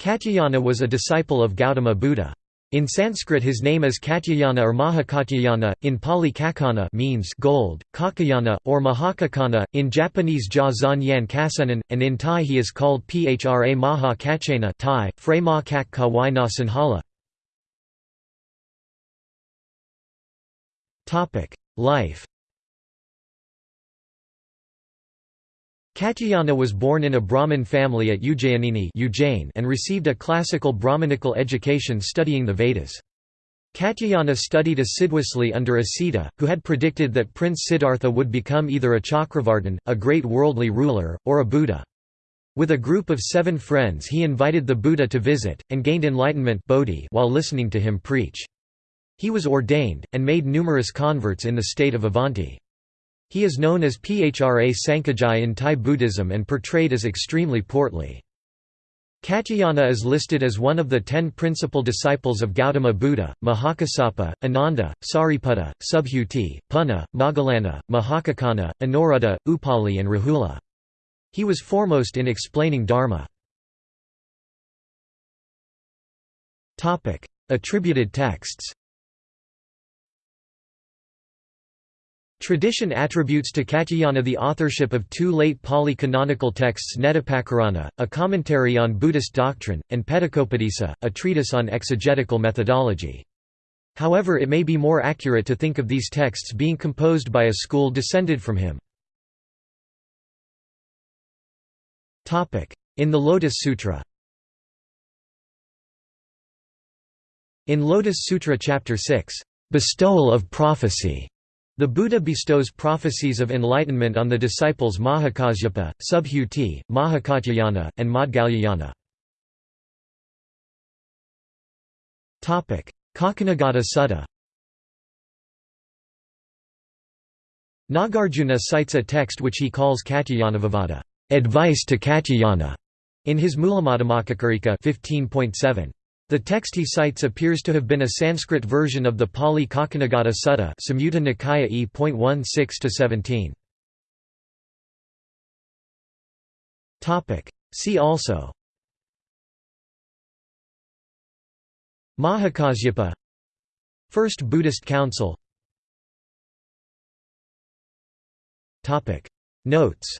Katyayana was a disciple of Gautama Buddha. In Sanskrit his name is Katyayana or Mahakatyayana, in Pali Kakana means gold, Kakayana, or Mahakakana, in Japanese Ja Zan Yan Kasenan, and in Thai he is called Phra Maha Kachena Thai, Frey Ma Kak Kawai Na Sanhala. Life Katyayana was born in a Brahmin family at Ujjayanini and received a classical Brahmanical education studying the Vedas. Katyayana studied assiduously under Asita, who had predicted that Prince Siddhartha would become either a Chakravartin, a great worldly ruler, or a Buddha. With a group of seven friends he invited the Buddha to visit, and gained enlightenment bodhi while listening to him preach. He was ordained, and made numerous converts in the state of Avanti. He is known as Phra Sankajai in Thai Buddhism and portrayed as extremely portly. Katyayana is listed as one of the ten principal disciples of Gautama Buddha, Mahakassapa, Ananda, Sariputta, Subhuti, Punna, Moggallana, Mahakaccana, Anuruddha, Upali and Rahula. He was foremost in explaining Dharma. Attributed texts Tradition attributes to Katyayana the authorship of two late Pali canonical texts Nettipakarana, a commentary on Buddhist doctrine, and Petakopadesa, a treatise on exegetical methodology. However it may be more accurate to think of these texts being composed by a school descended from him. In the Lotus Sutra In Lotus Sutra Chapter 6, "'Bestowal of Prophecy' The Buddha bestows prophecies of enlightenment on the disciples Mahakasyapa, Subhuti, Mahakatyayana, and Maudgalyayana. Kaccanagotta Sutta Nagarjuna cites a text which he calls Katyayanavavada advice to Katyayana, in his Mulamadhyamakakarika 15.7. The text he cites appears to have been a Sanskrit version of the Pali Kaccanagotta Sutta Samyutta Nikaya E.16-17. See also. Mahakasyapa. First Buddhist Council. Topic. Notes.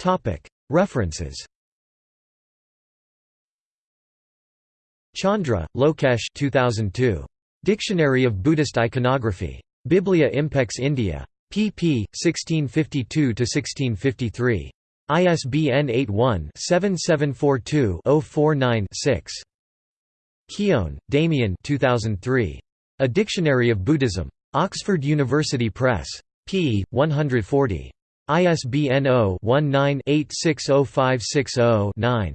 Topic. References Chandra, Lokesh 2002. Dictionary of Buddhist Iconography. Biblia Impex India. pp. 1652–1653. ISBN 81-7742-049-6. Keown, Damien 2003. A Dictionary of Buddhism. Oxford University Press. p. 140. ISBN 0-19-860560-9.